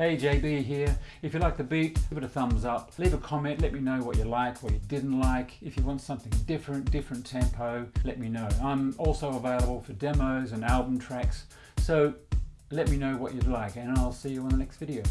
Hey JB here. If you like the beat, give it a thumbs up. Leave a comment, let me know what you like, what you didn't like. If you want something different, different tempo, let me know. I'm also available for demos and album tracks, so let me know what you'd like and I'll see you on the next video.